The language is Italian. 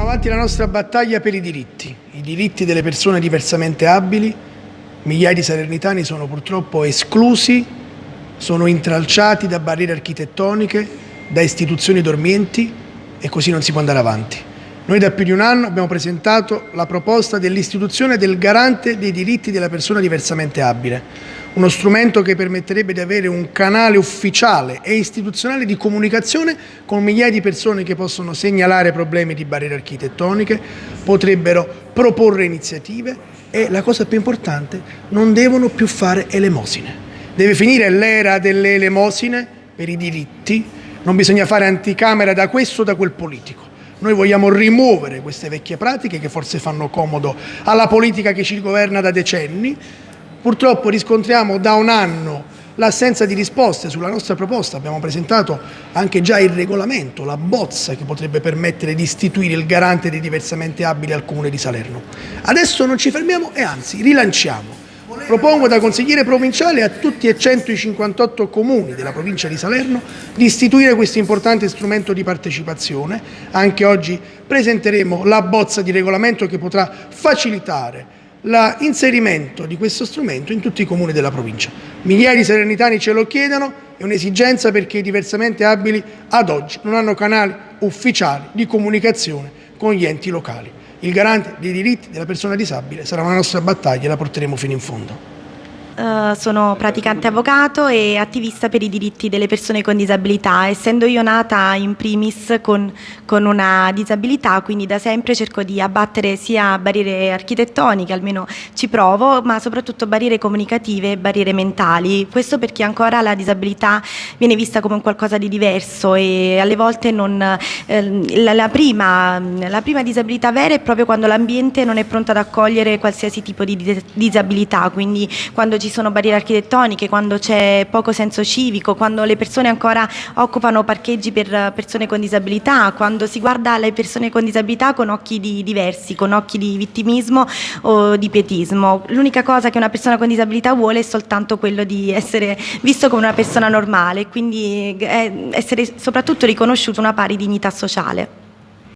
avanti la nostra battaglia per i diritti, i diritti delle persone diversamente abili. Migliaia di salernitani sono purtroppo esclusi, sono intralciati da barriere architettoniche, da istituzioni dormienti e così non si può andare avanti. Noi da più di un anno abbiamo presentato la proposta dell'istituzione del garante dei diritti della persona diversamente abile, uno strumento che permetterebbe di avere un canale ufficiale e istituzionale di comunicazione con migliaia di persone che possono segnalare problemi di barriere architettoniche, potrebbero proporre iniziative e la cosa più importante, non devono più fare elemosine. Deve finire l'era delle elemosine per i diritti, non bisogna fare anticamera da questo o da quel politico. Noi vogliamo rimuovere queste vecchie pratiche che forse fanno comodo alla politica che ci governa da decenni. Purtroppo riscontriamo da un anno l'assenza di risposte sulla nostra proposta. Abbiamo presentato anche già il regolamento, la bozza che potrebbe permettere di istituire il garante dei diversamente abili al Comune di Salerno. Adesso non ci fermiamo e anzi rilanciamo Propongo da consigliere provinciale a tutti e 158 comuni della provincia di Salerno di istituire questo importante strumento di partecipazione. Anche oggi presenteremo la bozza di regolamento che potrà facilitare l'inserimento di questo strumento in tutti i comuni della provincia. Migliaia di salernitani ce lo chiedono, è un'esigenza perché i diversamente abili ad oggi non hanno canali ufficiali di comunicazione con gli enti locali. Il garante dei diritti della persona disabile sarà una nostra battaglia e la porteremo fino in fondo. Uh, sono praticante avvocato e attivista per i diritti delle persone con disabilità, essendo io nata in primis con, con, una disabilità, quindi da sempre cerco di abbattere sia barriere architettoniche, almeno ci provo, ma soprattutto barriere comunicative e barriere mentali. Questo perché ancora la disabilità viene vista come qualcosa di diverso e alle volte non, eh, la, la, prima, la, prima, disabilità vera è proprio quando l'ambiente non è pronto ad accogliere qualsiasi tipo di disabilità, quindi quando ci sono barriere architettoniche, quando c'è poco senso civico, quando le persone ancora occupano parcheggi per persone con disabilità, quando si guarda le persone con disabilità con occhi di diversi, con occhi di vittimismo o di pietismo. L'unica cosa che una persona con disabilità vuole è soltanto quello di essere visto come una persona normale, quindi essere soprattutto riconosciuto una pari dignità sociale.